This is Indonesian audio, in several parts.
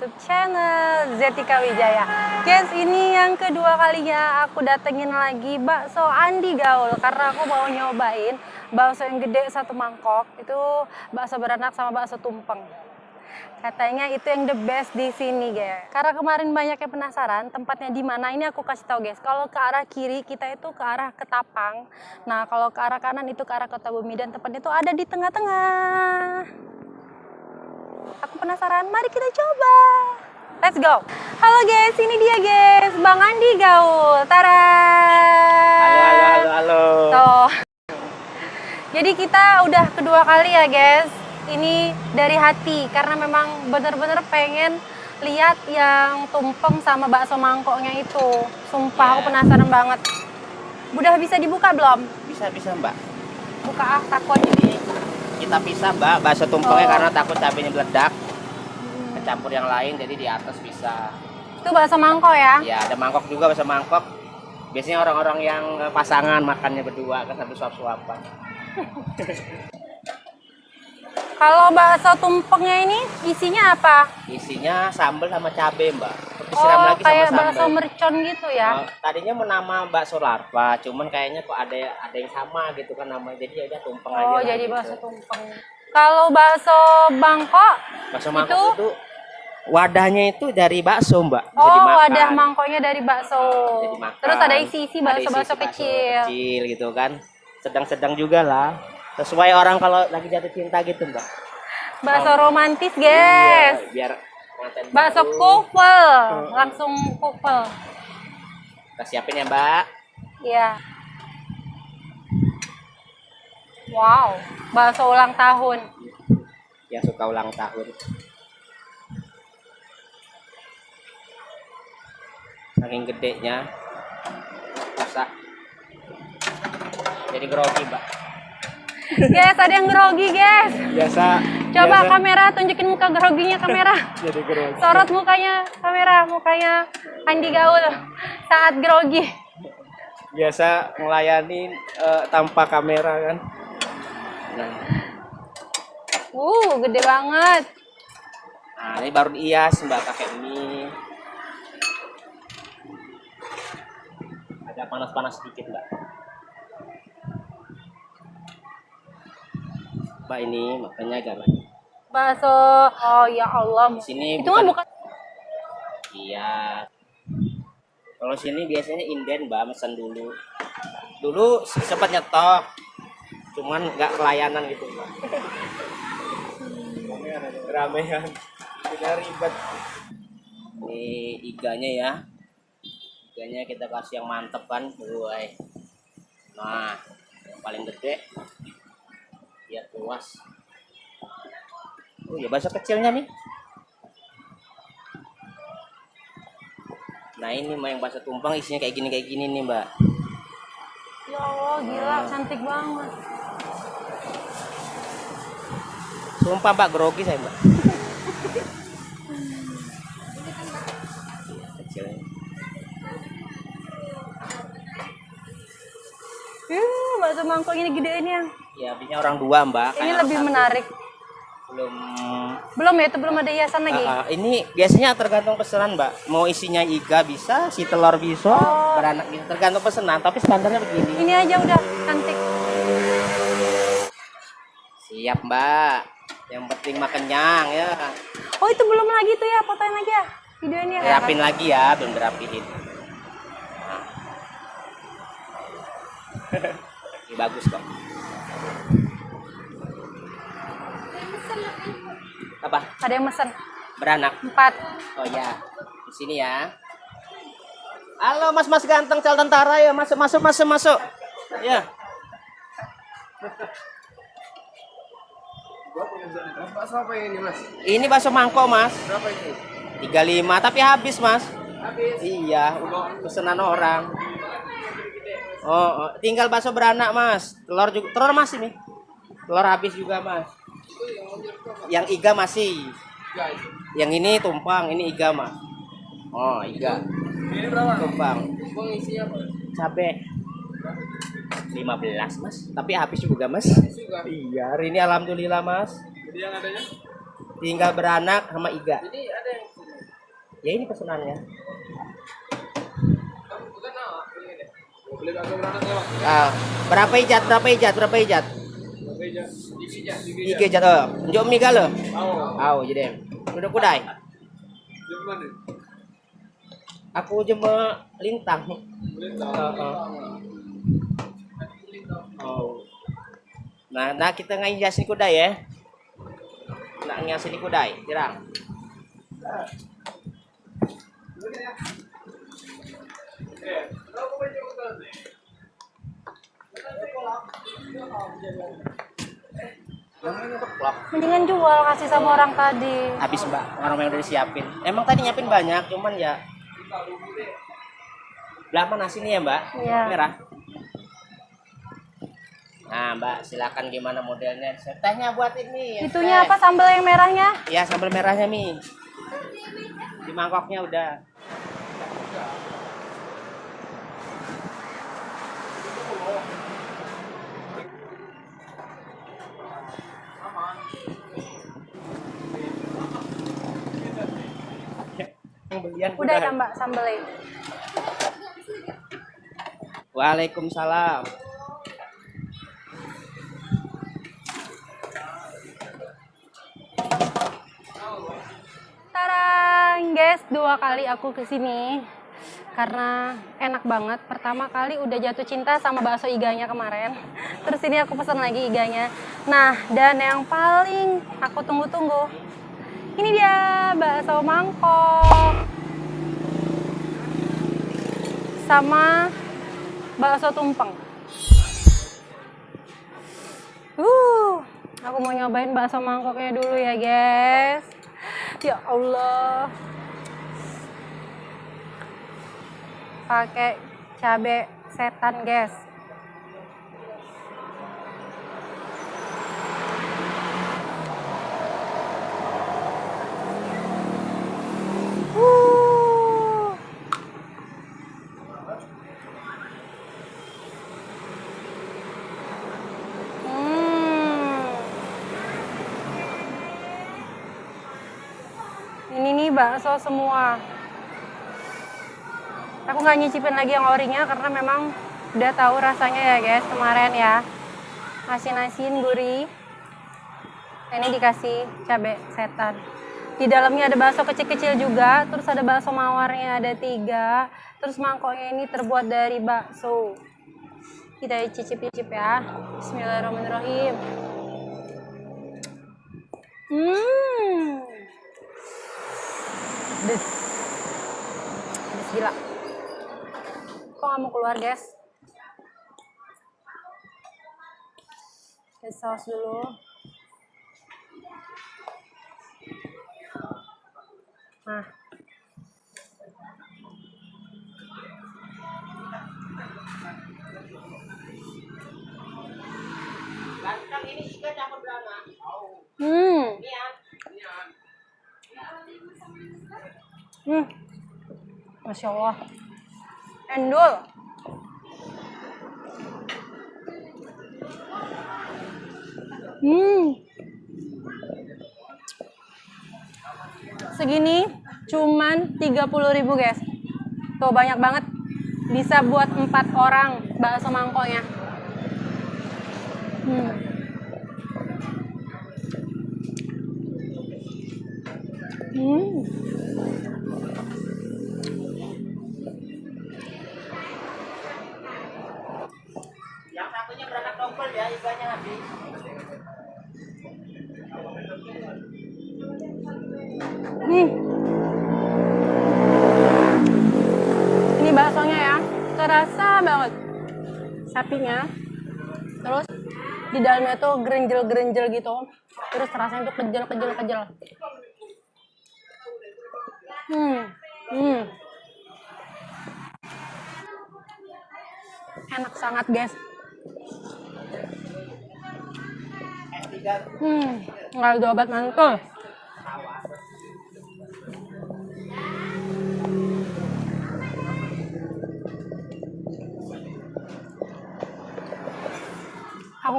YouTube channel Zetika Wijaya. Guys, ini yang kedua kalinya aku datengin lagi bakso Andi Gaul karena aku mau nyobain bakso yang gede satu mangkok. Itu bakso beranak sama bakso tumpeng. Katanya itu yang the best di sini, guys. Karena kemarin banyak yang penasaran tempatnya di mana. Ini aku kasih tahu, guys. Kalau ke arah kiri kita itu ke arah Ketapang. Nah, kalau ke arah kanan itu ke arah Kota Bumi dan tempatnya itu ada di tengah-tengah. Aku penasaran, mari kita coba. Let's go. Halo guys, ini dia guys, Bang Andi Gaul. Tara. Halo, halo, halo, halo. Tuh. Jadi kita udah kedua kali ya guys. Ini dari hati karena memang bener-bener pengen lihat yang tumpeng sama bakso mangkoknya itu. Sumpah aku Iya. penasaran banget. Udah bisa dibuka belum? Bisa, bisa mbak. Buka ah, takut. Jadi kita pisah mbak, bakso tumpengnya Oh. karena takut cabenya meledak. Kecampur yang lain, jadi di atas bisa. Itu bakso mangkok ya? Ya, ada mangkok juga, bakso mangkok. Biasanya orang-orang yang eh, pasangan makannya berdua kan sambil suap-suapan. Kalau bakso tumpengnya ini isinya apa? Isinya sambal sama cabe mbak. Terus Oh, disiram lagi sama kayak sambal. bakso mercon gitu ya? Oh, tadinya mau nama bakso larva, cuman kayaknya kok ada ada yang sama gitu kan namanya. Jadi ya udah tumpeng aja. Oh, jadi gitu. bakso tumpeng. Kalau bakso Bangkok, Bakso mangkok Itu- itu, wadahnya itu dari bakso mbak. Bisa oh dimakan. wadah mangkoknya dari bakso. Terus ada isi-isi Ada bakso-bakso isi-isi kecil. kecil gitu kan. Sedang-sedang juga lah. Sesuai orang kalau lagi jatuh cinta gitu mbak. Bakso romantis, guys. Iya, biar Bakso kufel, langsung kufel. Kita siapin ya mbak. Iya. Wow, bakso ulang tahun. Yang suka ulang tahun. Saking gedenya. Susah. Jadi grogi mbak. Guys, ada yang grogi, guys. Biasa. Coba biasa kamera tunjukin muka groginya kamera. Jadi grogi. Sorot mukanya kamera, mukanya Andi Gaul saat grogi. biasa ngelayanin eh, tanpa kamera kan nah, Uh, gede banget. nah, ini baru dihias mbak pakai mie agak panas-panas sedikit mbak mbak ini makanya agak banyak. Bakso. Oh ya Allah. di sini Itu mah bukan iya. Kalau sini biasanya inden mbak mesen dulu. Dulu sempat nyetok cuman nggak kelayanan gitu mbak. Ramean. Tidak ribet. Ini iganya ya. Iganya kita kasih yang mantep kan Woy. nah yang paling gede biar puas oh ya bahasa kecilnya nih Nah ini mah yang bakso tumpeng isinya kayak gini kayak gini nih mbak. Ya Allah, gila, cantik banget. Sumpah mbak grogi saya mbak. Kecilnya. Uh, bakso mangkok ini gedein yang. Ya habisnya orang dua mbak. Ini kayak lebih satu. menarik. Belum. Belum ya, itu belum ada hiasan lagi. Ah, ini biasanya tergantung pesanan mbak. Mau isinya iga bisa, si telur bisa, Oh. beranak bisa. Tergantung pesanan. Tapi standarnya begini. Ini aja udah cantik. Siap mbak. Yang penting mah kenyang ya. Oh, itu belum lagi tuh ya, fotoin lagi ya. Videonya ya. Rapin lagi ya, belum dirapihin. Nah. Ini bagus kok. Apa? Ada yang mesen. Beranak. Empat. Oh ya. Di sini ya. Halo Mas-mas ganteng cal tentara ya, masuk masuk masuk masuk. Ya. Bakso apa ini mas? Ini bakso mangkok, Mas. Berapa ini? 35 tapi habis, Mas. Habis. Iya, pesanan orang. Oh, oh, tinggal bakso beranak, Mas. Telur juga, telur masih nih. Telur habis juga, Mas. Yang iga masih. Ya. Yang ini tumpang, ini iga, Mas. Oh, iga. Ini berapa? Tumpang. Bang isinya apa? Cabe. 15, Mas. Tapi habis juga, Mas. Iya, hari ini alhamdulillah, Mas. Jadi yang adanya? tinggal beranak sama iga. Ini ada yang Ya ini pesanannya. kamu bukan apa? Beli deh. Beli bakso beranak ya, Bang. Ah, berapa ijat? Berapa ijat? Berapa ijat? Ike ijat. Oh, njok mi galo. Au. Au jadi. Duduk kudai. Di mana? Aku cuma lintang. Beli Oh, tahu. oh. Nah, nah kita ngajasin kudai ya. Nak ngajasin kudai, tirang. Eh, berapa banyak utang nih? Namanya. Mendingan jual kasih sama orang tadi. Habis mbak, orang yang udah disiapin. Emang tadi nyiapin banyak, cuman ya. Belah mana sini ya mbak? Iya. Merah. Nah mbak, silakan gimana modelnya. Tehnya buat ini. ya, Itunya teh. apa sambal yang merahnya? Ya sambal merahnya mi. Di mangkoknya udah. Belian Udah ya mbak sambalnya. Waalaikumsalam. Tarang guys, dua kali aku ke sini karena enak banget. Pertama kali udah jatuh cinta sama bakso iganya kemarin. Terus ini aku pesan lagi iganya. Nah, dan yang paling aku tunggu-tunggu. Ini dia bakso mangkok. Sama bakso tumpeng. Uh, aku mau nyobain bakso mangkoknya dulu ya, guys. Ya Allah. Pakai cabe setan, guys. Bakso semua. Aku nggak nyicipin lagi yang orinya karena memang udah tahu rasanya ya guys kemarin ya. Asin-asin gurih. Ini dikasih cabai setan. Di dalamnya ada bakso kecil-kecil juga, terus ada bakso mawarnya ada tiga, terus mangkoknya ini terbuat dari bakso. Kita cicip-cicip ya. Bismillahirrahmanirrahim. Hmm. Des. Des gila. Kok nggak mau keluar, guys? Kasih saus dulu. Nah. Masya Allah. Endul. Hmm. Segini cuman 30.000 guys. Tuh banyak banget. Bisa buat empat orang bakso mangkoknya. Hmm. Hmm. Sapinya. Terus di dalamnya tuh gerenjel-gerenjel gitu. Terus rasanya tuh kejel-kejel-kejel. Hmm. Hmm. Enak sangat, guys. S3 Hmm, nggak ada obat mantul.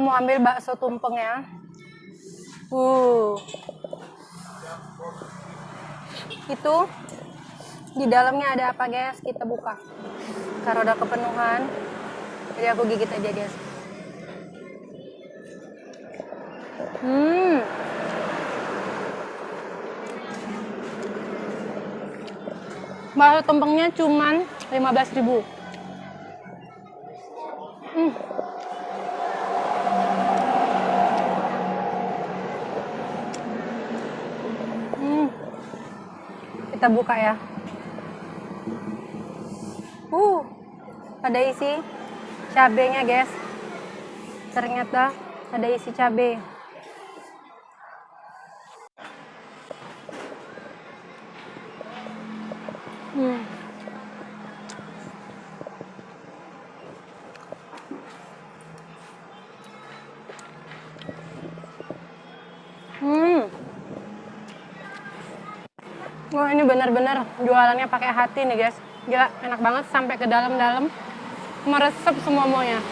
Mau ambil bakso tumpeng ya. Uh. Itu di dalamnya ada apa guys? Kita buka. Karena udah kepenuhan, jadi aku gigit aja guys. Hmm. Bakso tumpengnya cuman 15.000. Hmm. Kita buka ya. Uh, ada isi cabenya guys. Ternyata ada isi cabe. Ini benar-benar jualannya pakai hati nih guys. Gila enak banget sampai ke dalam-dalam meresap semua semuanya.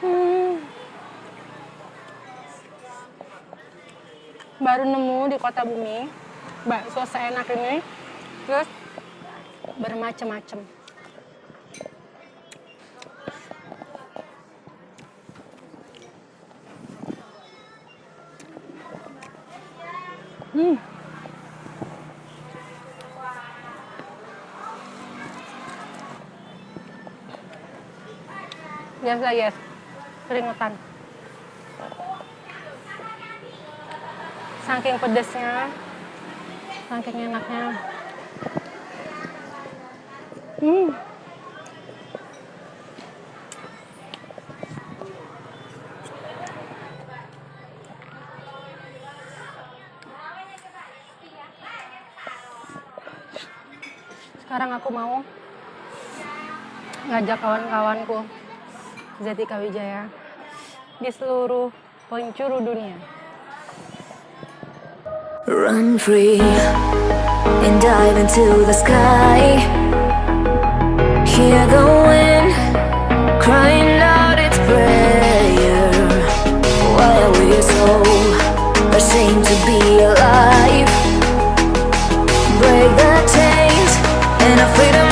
Hmm. Baru nemu di kota bumi bakso seenak ini terus bermacam-macam. Hmm. Biasa yes, keringetan. Saking pedesnya, saking enaknya. Sekarang aku mau ngajak kawan-kawanku Zetika Wijaya di seluruh penjuru dunia. Run free and dive into the sky. Hear the wind crying out its prayer. While we're so ashamed to be alive, break the chains and our freedom's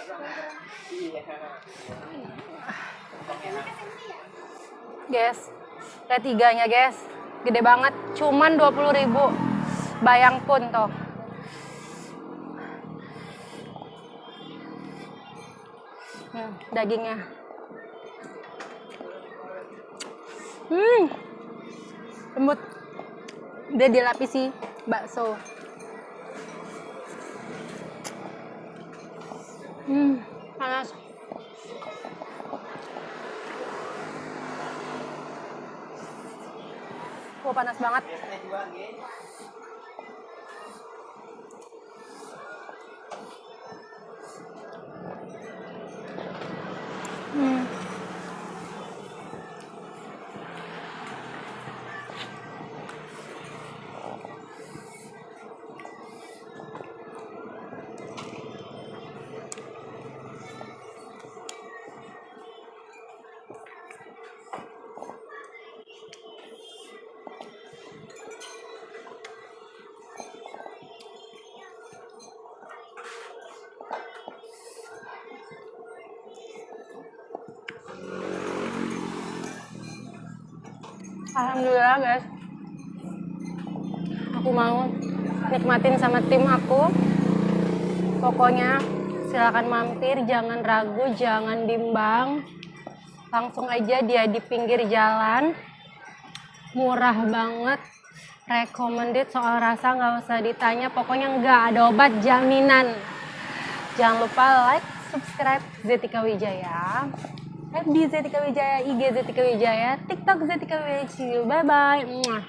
orang. Iya. Tumpeng enak. Guys, lihat tiganya guys. Gede banget, cuman 20.000 Bayang pun toh. Hmm, dagingnya. Hmm. Lembut. Dia dilapisi bakso. Hmm, panas. Wah, panas banget. Alhamdulillah guys. Aku mau nikmatin sama tim aku. Pokoknya silakan mampir, jangan ragu, jangan bimbang. Langsung aja dia di pinggir jalan. Murah banget. Recommended soal rasa nggak usah ditanya. Pokoknya nggak ada obat jaminan. Jangan lupa like, subscribe Zetika Wijaya. FB Zetika Wijaya, IG Zetika Wijaya, TikTok Zetika Wijaya. Bye bye.